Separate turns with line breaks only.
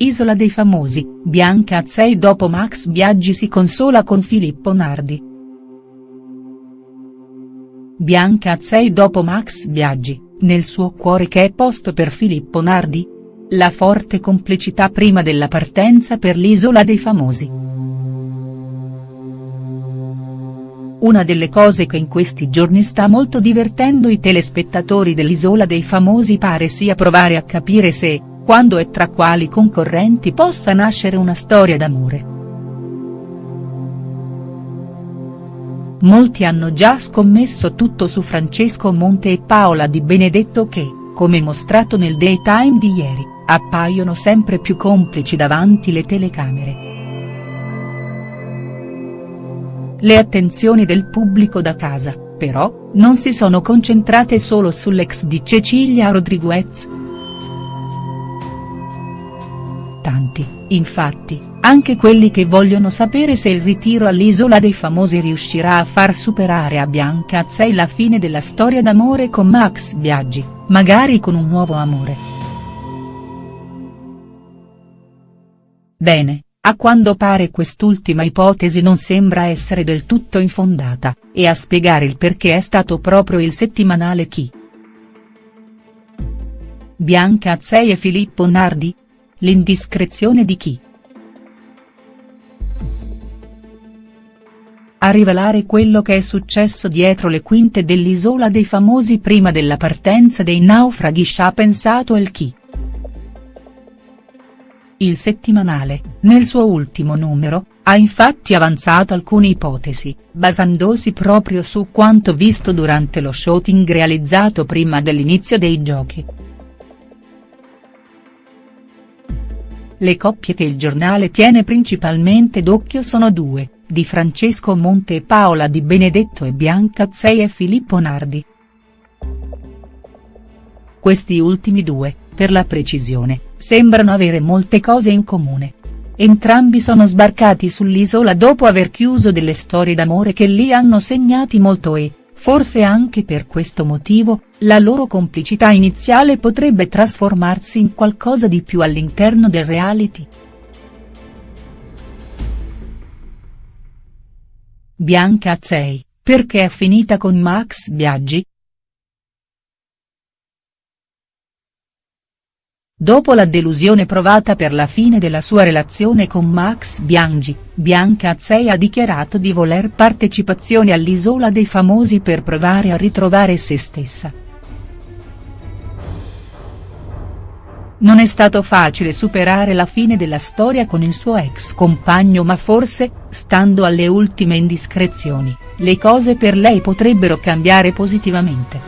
Isola dei famosi, Bianca Azzei dopo Max Biaggi si consola con Filippo Nardi. Bianca Azzei dopo Max Biaggi, nel suo cuore che è posto per Filippo Nardi? La forte complicità prima della partenza per l'Isola dei famosi. Una delle cose che in questi giorni sta molto divertendo i telespettatori dell'Isola dei famosi pare sia provare a capire se, quando e tra quali concorrenti possa nascere una storia d'amore. Molti hanno già scommesso tutto su Francesco Monte e Paola Di Benedetto che, come mostrato nel daytime di ieri, appaiono sempre più complici davanti le telecamere. Le attenzioni del pubblico da casa, però, non si sono concentrate solo sull'ex di Cecilia Rodriguez, tanti, infatti, anche quelli che vogliono sapere se il ritiro all'Isola dei Famosi riuscirà a far superare a Bianca Azzei la fine della storia d'amore con Max Biaggi, magari con un nuovo amore. Bene, a quando pare quest'ultima ipotesi non sembra essere del tutto infondata, e a spiegare il perché è stato proprio il settimanale Chi. Bianca Azzei e Filippo Nardi, L'indiscrezione di chi?. A rivelare quello che è successo dietro le quinte dell'Isola dei Famosi prima della partenza dei naufraghi ci ha pensato il chi. Il settimanale, nel suo ultimo numero, ha infatti avanzato alcune ipotesi, basandosi proprio su quanto visto durante lo shooting realizzato prima dell'inizio dei giochi. Le coppie che il giornale tiene principalmente d'occhio sono due, di Francesco Monte e Paola Di Benedetto e Bianca Azzei e Filippo Nardi. Questi ultimi due, per la precisione, sembrano avere molte cose in comune. Entrambi sono sbarcati sull'isola dopo aver chiuso delle storie d'amore che li hanno segnati molto e, Forse anche per questo motivo, la loro complicità iniziale potrebbe trasformarsi in qualcosa di più all'interno del reality. Bianca Azzei, perché è finita con Max Biaggi?. Dopo la delusione provata per la fine della sua relazione con Max Bianchi, Bianca Azzei ha dichiarato di voler partecipazione all'Isola dei Famosi per provare a ritrovare se stessa. Non è stato facile superare la fine della storia con il suo ex compagno ma forse, stando alle ultime indiscrezioni, le cose per lei potrebbero cambiare positivamente.